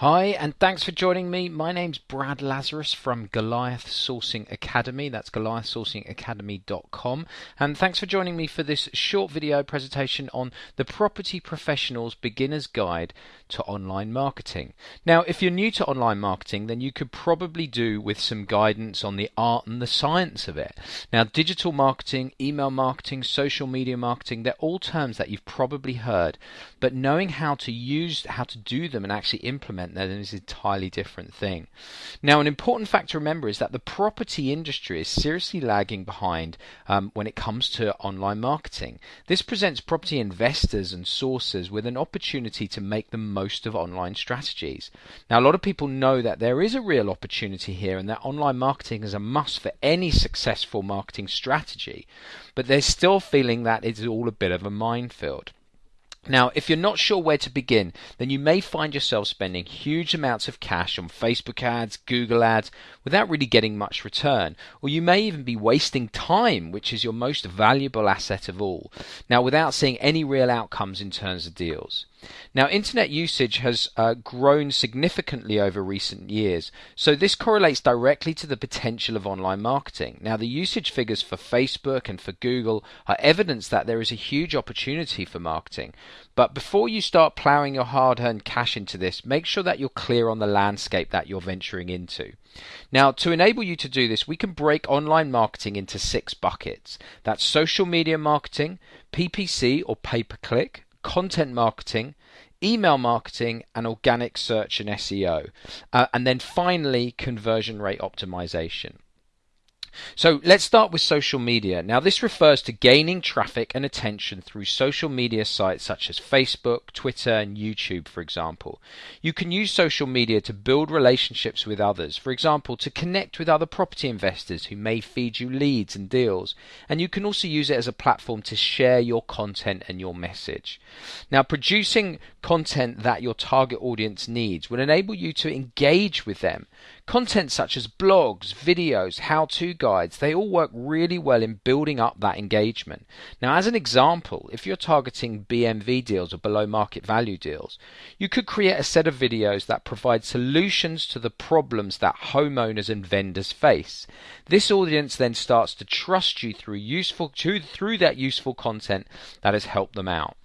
Hi, and thanks for joining me. My name's Brad Lazarus from Goliath Sourcing Academy. That's goliathsourcingacademy.com. And thanks for joining me for this short video presentation on the Property Professional's Beginner's Guide to Online Marketing. Now, if you're new to online marketing, then you could probably do with some guidance on the art and the science of it. Now, digital marketing, email marketing, social media marketing, they're all terms that you've probably heard, but knowing how to use, how to do them and actually implement then is an entirely different thing. Now, an important fact to remember is that the property industry is seriously lagging behind um, when it comes to online marketing. This presents property investors and sources with an opportunity to make the most of online strategies. Now, a lot of people know that there is a real opportunity here and that online marketing is a must for any successful marketing strategy, but they're still feeling that it's all a bit of a minefield. Now, if you're not sure where to begin, then you may find yourself spending huge amounts of cash on Facebook ads, Google ads, without really getting much return. Or you may even be wasting time, which is your most valuable asset of all. Now, without seeing any real outcomes in terms of deals. Now, internet usage has uh, grown significantly over recent years, so this correlates directly to the potential of online marketing. Now, the usage figures for Facebook and for Google are evidence that there is a huge opportunity for marketing. But before you start plowing your hard earned cash into this, make sure that you're clear on the landscape that you're venturing into. Now, to enable you to do this, we can break online marketing into six buckets that's social media marketing, PPC or pay per click content marketing, email marketing, and organic search and SEO. Uh, and then finally, conversion rate optimization. So let's start with social media. Now, this refers to gaining traffic and attention through social media sites such as Facebook, Twitter, and YouTube, for example. You can use social media to build relationships with others, for example, to connect with other property investors who may feed you leads and deals. And you can also use it as a platform to share your content and your message. Now, producing content that your target audience needs will enable you to engage with them. Content such as blogs, videos, how to guides, they all work really well in building up that engagement. Now, as an example, if you're targeting BMV deals or below market value deals, you could create a set of videos that provide solutions to the problems that homeowners and vendors face. This audience then starts to trust you through useful through that useful content that has helped them out.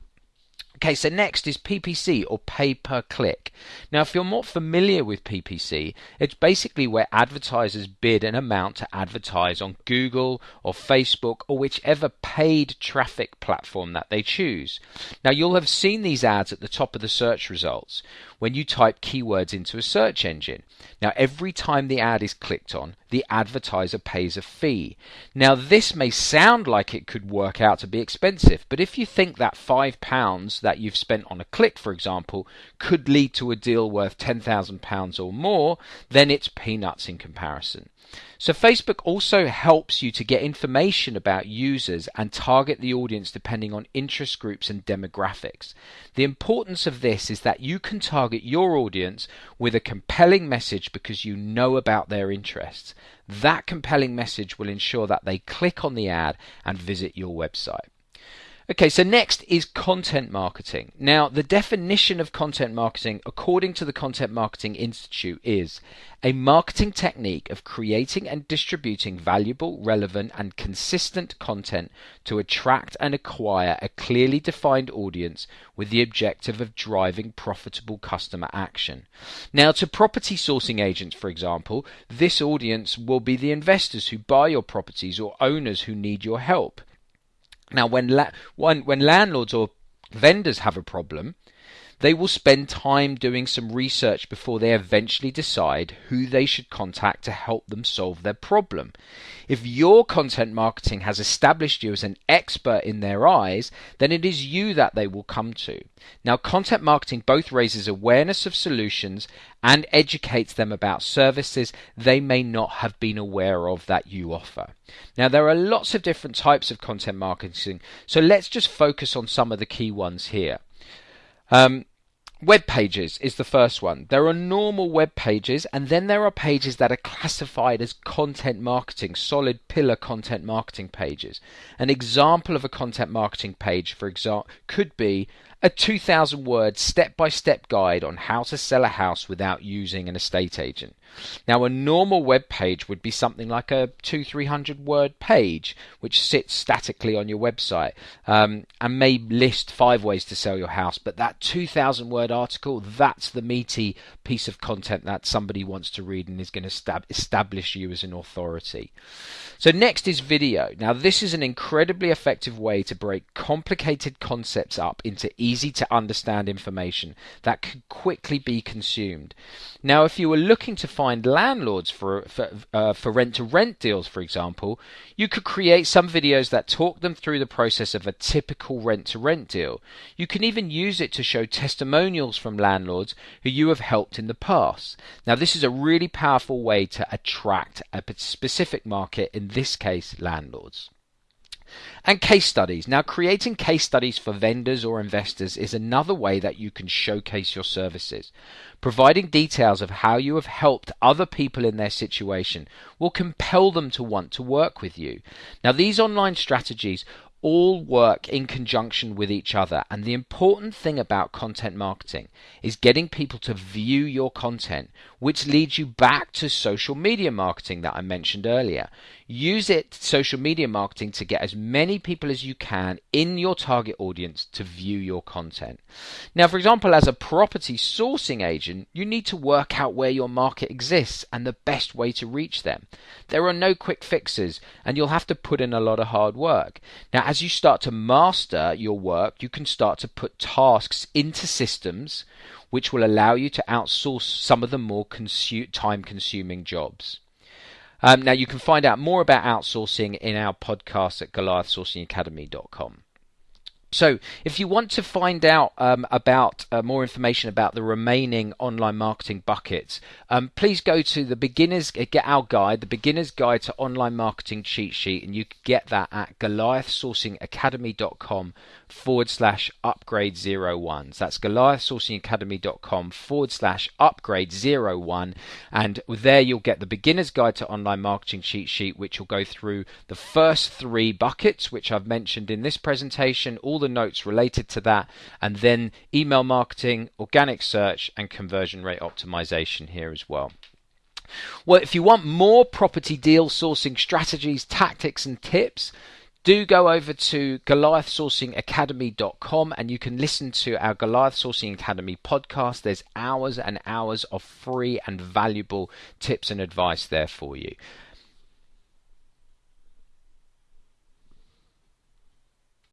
Okay, so next is PPC or pay per click. Now, if you're more familiar with PPC, it's basically where advertisers bid an amount to advertise on Google or Facebook or whichever paid traffic platform that they choose. Now, you'll have seen these ads at the top of the search results when you type keywords into a search engine. Now, every time the ad is clicked on, the advertiser pays a fee. Now, this may sound like it could work out to be expensive, but if you think that £5 that you've spent on a click, for example, could lead to a deal worth £10,000 or more, then it's peanuts in comparison. So Facebook also helps you to get information about users and target the audience depending on interest groups and demographics. The importance of this is that you can target your audience with a compelling message because you know about their interests. That compelling message will ensure that they click on the ad and visit your website. Okay, so next is content marketing. Now, the definition of content marketing, according to the Content Marketing Institute, is a marketing technique of creating and distributing valuable, relevant, and consistent content to attract and acquire a clearly defined audience with the objective of driving profitable customer action. Now, to property sourcing agents, for example, this audience will be the investors who buy your properties or owners who need your help. Now, when, la- when, when landlords or vendors have a problem, they will spend time doing some research before they eventually decide who they should contact to help them solve their problem. If your content marketing has established you as an expert in their eyes, then it is you that they will come to. Now, content marketing both raises awareness of solutions and educates them about services they may not have been aware of that you offer. Now, there are lots of different types of content marketing, so let's just focus on some of the key ones here. Um, Web pages is the first one. There are normal web pages, and then there are pages that are classified as content marketing, solid pillar content marketing pages. An example of a content marketing page, for example, could be a 2000 word step by step guide on how to sell a house without using an estate agent. Now, a normal web page would be something like a two, three hundred word page, which sits statically on your website um, and may list five ways to sell your house. But that 2000 word article, that's the meaty piece of content that somebody wants to read and is going to stab- establish you as an authority. So, next is video. Now, this is an incredibly effective way to break complicated concepts up into easy to understand information that can quickly be consumed. Now, if you were looking to find landlords for for, uh, for rent to rent deals, for example, you could create some videos that talk them through the process of a typical rent to rent deal. You can even use it to show testimonials from landlords who you have helped in the past. Now, this is a really powerful way to attract a specific market, in this case, landlords. And case studies. Now, creating case studies for vendors or investors is another way that you can showcase your services. Providing details of how you have helped other people in their situation will compel them to want to work with you. Now, these online strategies all work in conjunction with each other. And the important thing about content marketing is getting people to view your content, which leads you back to social media marketing that I mentioned earlier. Use it, social media marketing, to get as many people as you can in your target audience to view your content. Now, for example, as a property sourcing agent, you need to work out where your market exists and the best way to reach them. There are no quick fixes, and you'll have to put in a lot of hard work. Now, as you start to master your work, you can start to put tasks into systems which will allow you to outsource some of the more consu- time consuming jobs. Um, now, you can find out more about outsourcing in our podcast at goliathsourcingacademy.com. So, if you want to find out um, about uh, more information about the remaining online marketing buckets, um, please go to the beginners uh, get our guide, the beginner's guide to online marketing cheat sheet, and you can get that at goliathsourcingacademy.com forward slash upgrade zero ones. That's goliathsourcingacademy.com forward slash upgrade zero one, and there you'll get the beginner's guide to online marketing cheat sheet, which will go through the first three buckets, which I've mentioned in this presentation, all the notes related to that, and then email marketing, organic search, and conversion rate optimization here as well. Well, if you want more property deal sourcing strategies, tactics, and tips, do go over to goliathsourcingacademy.com and you can listen to our Goliath Sourcing Academy podcast. There's hours and hours of free and valuable tips and advice there for you.